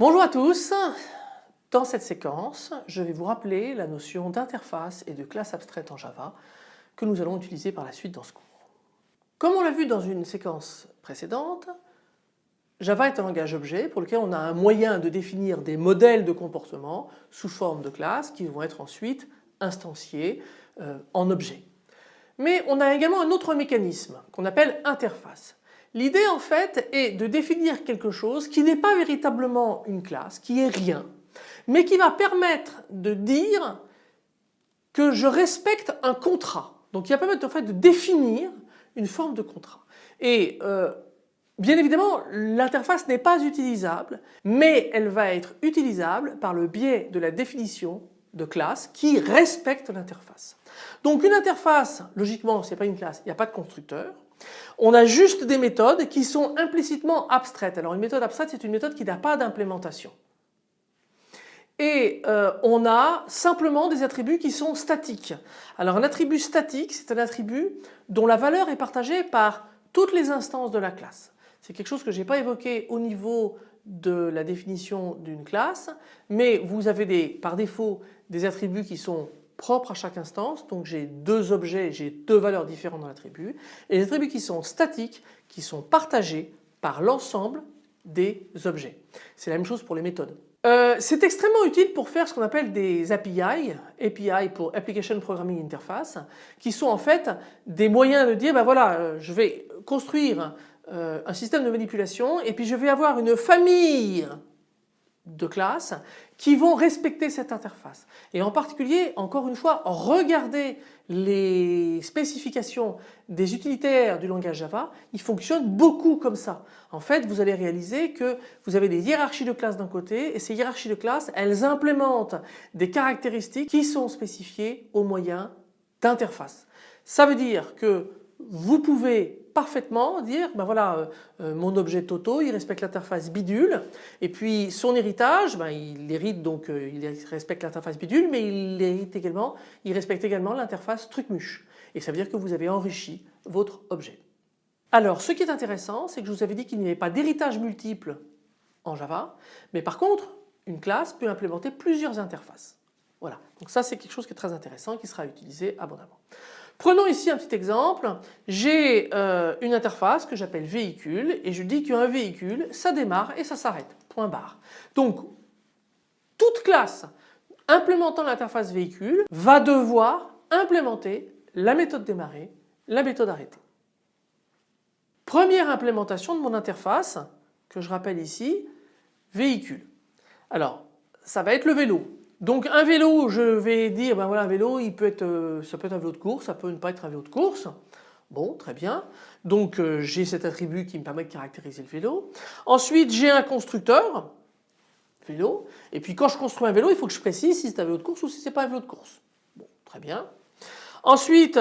Bonjour à tous. Dans cette séquence, je vais vous rappeler la notion d'interface et de classe abstraite en Java que nous allons utiliser par la suite dans ce cours. Comme on l'a vu dans une séquence précédente, Java est un langage objet pour lequel on a un moyen de définir des modèles de comportement sous forme de classes qui vont être ensuite instanciés euh, en objets. Mais on a également un autre mécanisme qu'on appelle interface. L'idée en fait est de définir quelque chose qui n'est pas véritablement une classe, qui est rien, mais qui va permettre de dire que je respecte un contrat. Donc il va permettre en fait de définir une forme de contrat. Et euh, bien évidemment l'interface n'est pas utilisable mais elle va être utilisable par le biais de la définition de classe qui respecte l'interface. Donc une interface logiquement ce n'est pas une classe, il n'y a pas de constructeur. On a juste des méthodes qui sont implicitement abstraites. Alors une méthode abstraite c'est une méthode qui n'a pas d'implémentation. Et euh, on a simplement des attributs qui sont statiques. Alors un attribut statique c'est un attribut dont la valeur est partagée par toutes les instances de la classe. C'est quelque chose que je n'ai pas évoqué au niveau de la définition d'une classe mais vous avez par défaut des attributs qui sont propres à chaque instance. Donc j'ai deux objets, j'ai deux valeurs différentes dans l'attribut. Et les attributs qui sont statiques, qui sont partagés par l'ensemble des objets. C'est la même chose pour les méthodes. Euh, c'est extrêmement utile pour faire ce qu'on appelle des API, API pour Application Programming Interface, qui sont en fait des moyens de dire ben voilà euh, je vais construire euh, un système de manipulation et puis je vais avoir une famille de classes qui vont respecter cette interface. Et en particulier, encore une fois, regardez les spécifications des utilitaires du langage Java, ils fonctionnent beaucoup comme ça. En fait, vous allez réaliser que vous avez des hiérarchies de classes d'un côté et ces hiérarchies de classes, elles implémentent des caractéristiques qui sont spécifiées au moyen d'interfaces. Ça veut dire que vous pouvez parfaitement dire ben voilà euh, euh, mon objet Toto il respecte l'interface bidule et puis son héritage ben, il hérite donc euh, il respecte l'interface bidule mais il hérite également il respecte également l'interface trucmuche et ça veut dire que vous avez enrichi votre objet. Alors ce qui est intéressant c'est que je vous avais dit qu'il n'y avait pas d'héritage multiple en Java mais par contre une classe peut implémenter plusieurs interfaces. Voilà donc ça c'est quelque chose qui est très intéressant qui sera utilisé abondamment. Prenons ici un petit exemple, j'ai euh, une interface que j'appelle véhicule et je dis qu'un véhicule ça démarre et ça s'arrête, point barre. Donc toute classe implémentant l'interface véhicule va devoir implémenter la méthode démarrer, la méthode arrêter. Première implémentation de mon interface que je rappelle ici, véhicule. Alors ça va être le vélo. Donc un vélo, je vais dire, ben voilà un vélo, il peut être, euh, ça peut être un vélo de course, ça peut ne pas être un vélo de course. Bon, très bien. Donc euh, j'ai cet attribut qui me permet de caractériser le vélo. Ensuite j'ai un constructeur, vélo. Et puis quand je construis un vélo, il faut que je précise si c'est un vélo de course ou si c'est pas un vélo de course. Bon, très bien. Ensuite,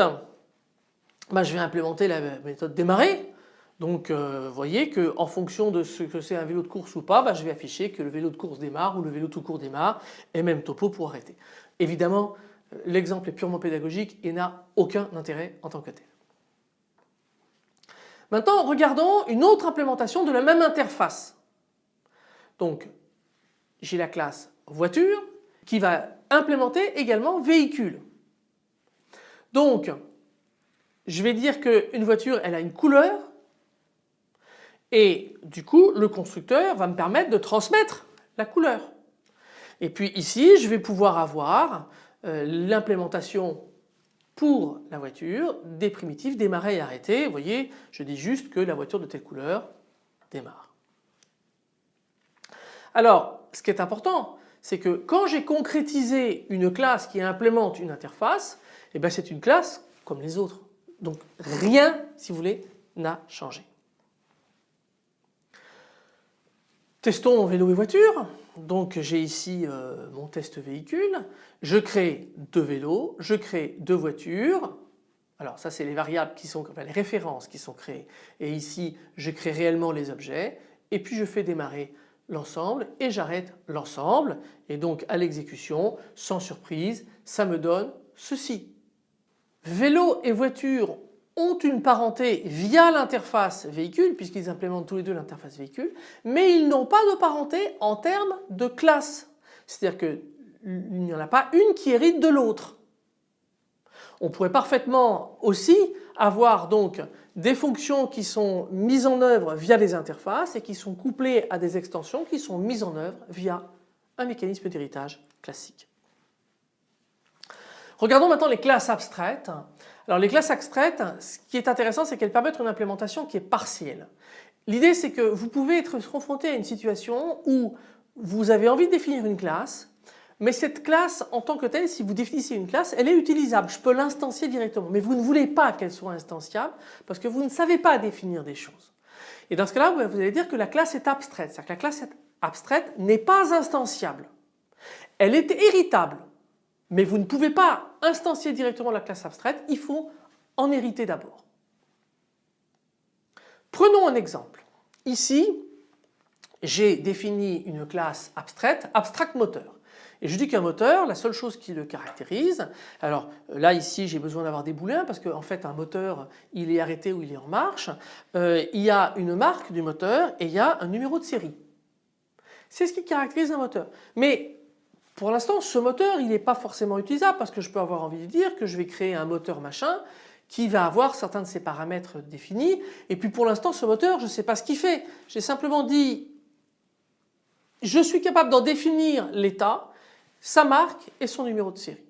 ben, je vais implémenter la méthode démarrer. Donc euh, vous voyez qu'en fonction de ce que c'est un vélo de course ou pas, bah, je vais afficher que le vélo de course démarre ou le vélo tout court démarre et même topo pour arrêter. Évidemment euh, l'exemple est purement pédagogique et n'a aucun intérêt en tant que tel. Maintenant regardons une autre implémentation de la même interface. Donc j'ai la classe voiture qui va implémenter également véhicule. Donc je vais dire qu'une voiture elle a une couleur et du coup, le constructeur va me permettre de transmettre la couleur. Et puis ici, je vais pouvoir avoir euh, l'implémentation pour la voiture des primitifs démarrer et arrêter. Vous voyez, je dis juste que la voiture de telle couleur démarre. Alors, ce qui est important, c'est que quand j'ai concrétisé une classe qui implémente une interface, eh ben c'est une classe comme les autres. Donc rien, si vous voulez, n'a changé. Testons vélo et voiture. Donc j'ai ici euh, mon test véhicule. Je crée deux vélos, je crée deux voitures. Alors ça c'est les variables qui sont, enfin les références qui sont créées. Et ici je crée réellement les objets et puis je fais démarrer l'ensemble et j'arrête l'ensemble. Et donc à l'exécution, sans surprise, ça me donne ceci. Vélo et voiture ont une parenté via l'interface véhicule puisqu'ils implémentent tous les deux l'interface véhicule mais ils n'ont pas de parenté en termes de classe. C'est-à-dire qu'il n'y en a pas une qui hérite de l'autre. On pourrait parfaitement aussi avoir donc des fonctions qui sont mises en œuvre via des interfaces et qui sont couplées à des extensions qui sont mises en œuvre via un mécanisme d'héritage classique. Regardons maintenant les classes abstraites. Alors les classes abstraites, ce qui est intéressant c'est qu'elles permettent une implémentation qui est partielle. L'idée c'est que vous pouvez être confronté à une situation où vous avez envie de définir une classe mais cette classe en tant que telle, si vous définissez une classe, elle est utilisable. Je peux l'instancier directement. Mais vous ne voulez pas qu'elle soit instanciable parce que vous ne savez pas définir des choses. Et dans ce cas-là, vous allez dire que la classe est abstraite. C'est-à-dire que la classe abstraite n'est pas instanciable. Elle est héritable. Mais vous ne pouvez pas instancier directement la classe abstraite. Il faut en hériter d'abord. Prenons un exemple. Ici, j'ai défini une classe abstraite, abstract moteur. Et je dis qu'un moteur, la seule chose qui le caractérise, alors là ici j'ai besoin d'avoir des boulins parce qu'en fait un moteur il est arrêté ou il est en marche, euh, il y a une marque du moteur et il y a un numéro de série. C'est ce qui caractérise un moteur. Mais pour l'instant ce moteur il n'est pas forcément utilisable parce que je peux avoir envie de dire que je vais créer un moteur machin qui va avoir certains de ses paramètres définis et puis pour l'instant ce moteur je ne sais pas ce qu'il fait. J'ai simplement dit je suis capable d'en définir l'état sa marque et son numéro de série.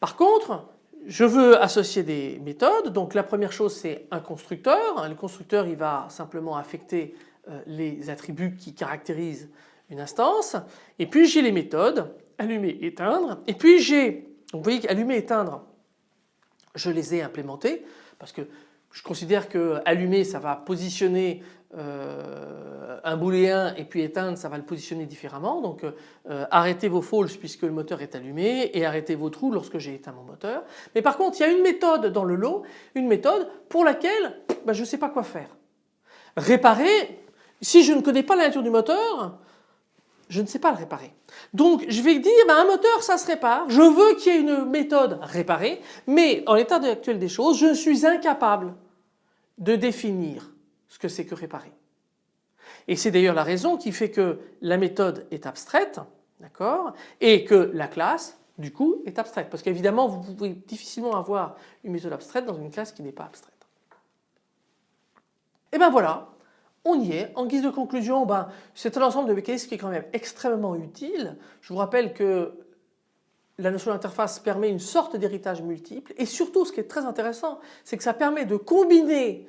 Par contre, je veux associer des méthodes. Donc la première chose c'est un constructeur. Le constructeur il va simplement affecter euh, les attributs qui caractérisent une instance. Et puis j'ai les méthodes allumer, éteindre. Et puis j'ai, vous voyez qu'allumer, éteindre, je les ai implémentés parce que je considère que allumer ça va positionner euh, un booléen et puis éteindre ça va le positionner différemment donc euh, arrêtez vos false puisque le moteur est allumé et arrêtez vos trous lorsque j'ai éteint mon moteur. Mais par contre il y a une méthode dans le lot, une méthode pour laquelle bah, je ne sais pas quoi faire. Réparer, si je ne connais pas la nature du moteur, je ne sais pas le réparer. Donc je vais dire bah, un moteur ça se répare, je veux qu'il y ait une méthode réparer mais en l'état actuel des choses je suis incapable de définir ce que c'est que réparer. Et c'est d'ailleurs la raison qui fait que la méthode est abstraite, d'accord, et que la classe, du coup, est abstraite. Parce qu'évidemment, vous pouvez difficilement avoir une méthode abstraite dans une classe qui n'est pas abstraite. Et ben voilà, on y est. En guise de conclusion, ben, c'est un ensemble de mécanismes qui est quand même extrêmement utile. Je vous rappelle que la notion d'interface permet une sorte d'héritage multiple et surtout ce qui est très intéressant, c'est que ça permet de combiner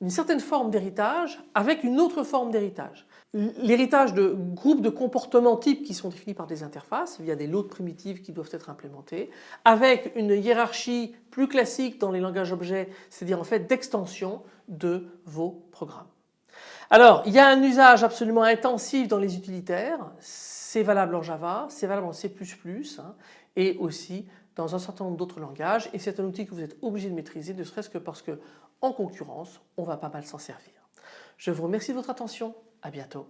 une certaine forme d'héritage avec une autre forme d'héritage. L'héritage de groupes de comportements types qui sont définis par des interfaces via des lots primitives qui doivent être implémentés, avec une hiérarchie plus classique dans les langages objets, c'est-à-dire en fait d'extension de vos programmes. Alors il y a un usage absolument intensif dans les utilitaires, c'est valable en Java, c'est valable en C++ hein, et aussi dans un certain nombre d'autres langages et c'est un outil que vous êtes obligé de maîtriser ne serait-ce que parce que en concurrence, on va pas mal s'en servir. Je vous remercie de votre attention, à bientôt.